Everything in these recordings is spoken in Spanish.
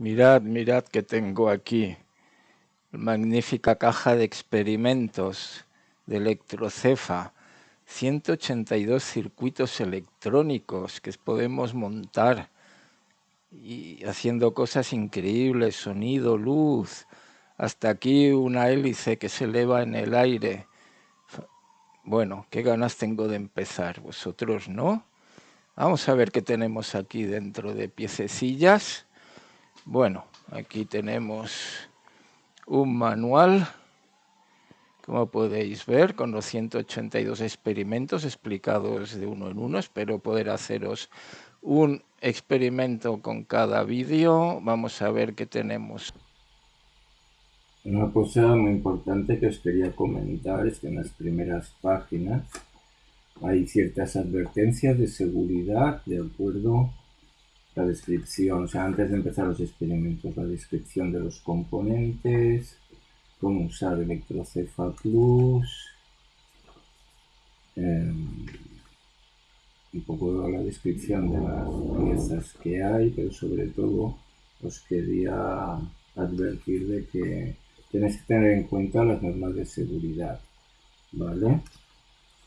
Mirad, mirad que tengo aquí magnífica caja de experimentos de electrocefa, 182 circuitos electrónicos que podemos montar y haciendo cosas increíbles, sonido, luz, hasta aquí una hélice que se eleva en el aire. Bueno, qué ganas tengo de empezar, vosotros no. Vamos a ver qué tenemos aquí dentro de piececillas. Bueno, aquí tenemos un manual, como podéis ver, con los 182 experimentos explicados de uno en uno. Espero poder haceros un experimento con cada vídeo. Vamos a ver qué tenemos. Una cosa muy importante que os quería comentar es que en las primeras páginas hay ciertas advertencias de seguridad de acuerdo la descripción, o sea, antes de empezar los experimentos, la descripción de los componentes, cómo usar Electrocefa Plus, em, un poco la descripción de las piezas que hay, pero sobre todo os quería advertir de que tenéis que tener en cuenta las normas de seguridad, ¿vale?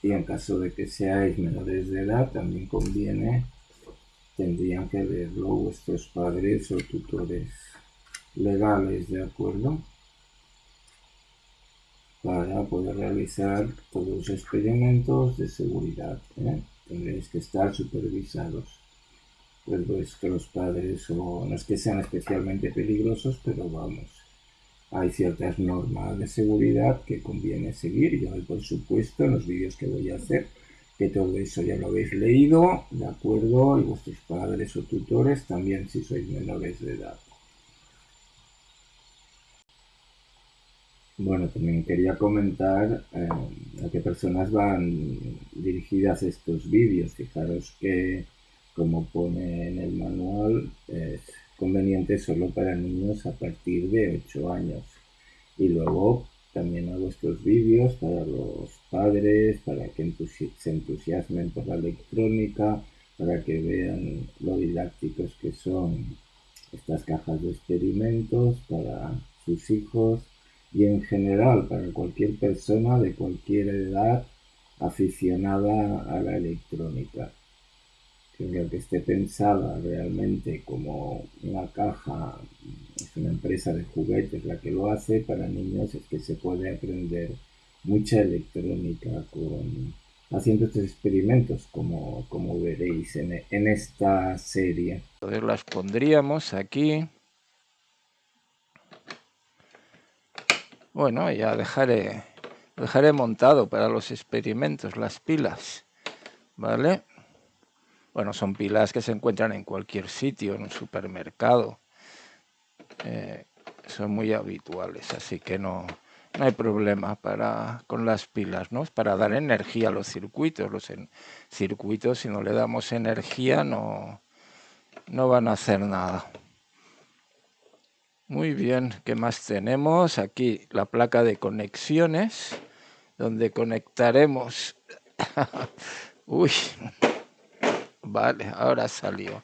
Y en caso de que seáis menores de edad, también conviene tendrían que verlo vuestros padres o tutores legales, ¿de acuerdo? Para poder realizar todos los experimentos de seguridad. ¿eh? Tendréis que estar supervisados. Pues vuestros padres, o no es que sean especialmente peligrosos, pero vamos, hay ciertas normas de seguridad que conviene seguir. Y hoy, por supuesto, en los vídeos que voy a hacer, que todo eso ya lo habéis leído, ¿de acuerdo? Y vuestros padres o tutores también si sois menores de edad. Bueno, también quería comentar eh, a qué personas van dirigidas estos vídeos. Fijaros que, como pone en el manual, es conveniente solo para niños a partir de 8 años. Y luego también hago estos vídeos para los padres, para que se entusiasmen por la electrónica, para que vean lo didácticos que son estas cajas de experimentos para sus hijos y en general para cualquier persona de cualquier edad aficionada a la electrónica que esté pensada realmente como una caja, es una empresa de juguetes la que lo hace, para niños es que se puede aprender mucha electrónica con haciendo estos experimentos como, como veréis en, en esta serie. Entonces las pondríamos aquí. Bueno, ya dejaré, dejaré montado para los experimentos las pilas, ¿vale? Bueno, son pilas que se encuentran en cualquier sitio, en un supermercado. Eh, son muy habituales, así que no, no hay problema para, con las pilas, ¿no? Para dar energía a los circuitos. Los circuitos, si no le damos energía, no, no van a hacer nada. Muy bien, ¿qué más tenemos? Aquí la placa de conexiones, donde conectaremos... Uy, Vale, ahora salió.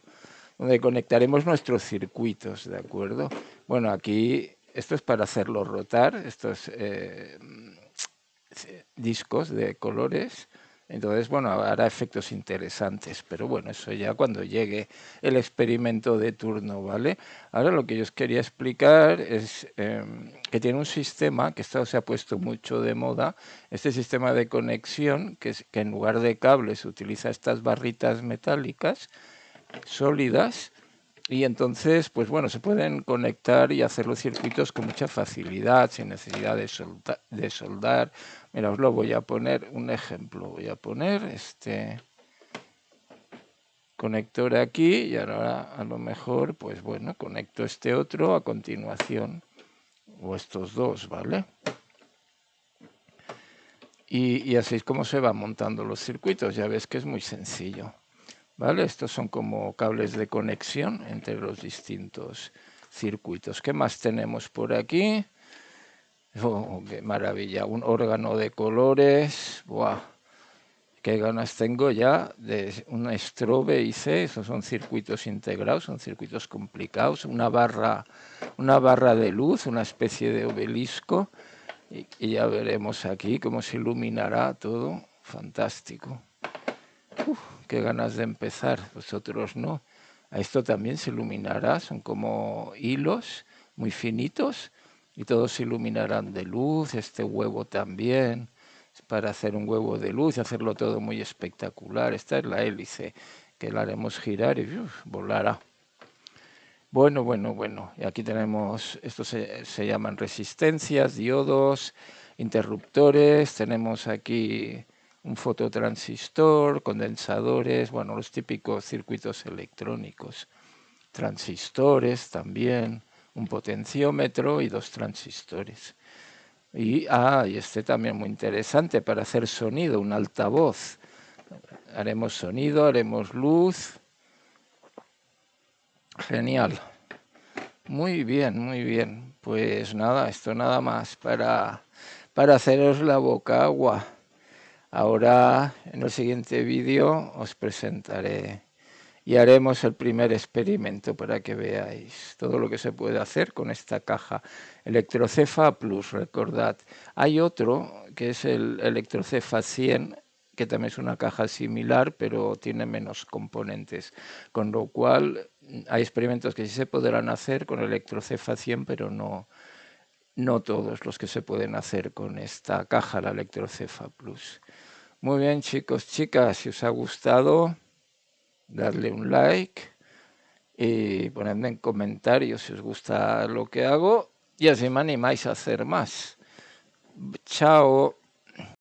Donde conectaremos nuestros circuitos, ¿de acuerdo? Bueno, aquí esto es para hacerlo rotar, estos eh, discos de colores entonces, bueno, hará efectos interesantes, pero bueno, eso ya cuando llegue el experimento de turno, ¿vale? Ahora lo que yo os quería explicar es em, que tiene un sistema, que esto se ha puesto mucho de moda, este sistema de conexión, que, es, que en lugar de cables utiliza estas barritas metálicas sólidas, y entonces, pues bueno, se pueden conectar y hacer los circuitos con mucha facilidad, sin necesidad de, de soldar. Mira, os lo voy a poner un ejemplo. Voy a poner este conector aquí y ahora a lo mejor, pues bueno, conecto este otro a continuación, o estos dos, ¿vale? Y, y así es como se van montando los circuitos, ya ves que es muy sencillo. Estos son como cables de conexión entre los distintos circuitos. ¿Qué más tenemos por aquí? Oh, qué maravilla, un órgano de colores. qué ganas tengo ya de un strobe IC, esos son circuitos integrados, son circuitos complicados, una barra, una barra de luz, una especie de obelisco, y, ya veremos aquí cómo se iluminará todo, fantástico. Qué ganas de empezar, vosotros no. A esto también se iluminará, son como hilos muy finitos y todos se iluminarán de luz, este huevo también, para hacer un huevo de luz y hacerlo todo muy espectacular. Esta es la hélice que la haremos girar y volará. Bueno, bueno, bueno. Y aquí tenemos, estos se, se, llaman resistencias, diodos, interruptores. Tenemos aquí un fototransistor, condensadores, bueno, los típicos circuitos electrónicos. Transistores también, un potenciómetro y dos transistores. Y, ah, y este también muy interesante para hacer sonido, un altavoz. Haremos sonido, haremos luz. Genial. Muy bien, muy bien. Pues nada, esto nada más para, para haceros la boca agua. Ahora en el siguiente vídeo os presentaré y haremos el primer experimento para que veáis todo lo que se puede hacer con esta caja Electrocefa Plus, recordad. Hay otro que es el Electrocefa 100 que también es una caja similar, pero tiene menos componentes, con lo cual hay experimentos que sí se podrán hacer con Electrocefa 100, pero no, no todos los que se pueden hacer con esta caja, la Electrocefa Plus. Muy bien, chicos, chicas, si os ha gustado, darle un like y ponedme en comentarios si os gusta lo que hago y así me animáis a hacer más. Chao.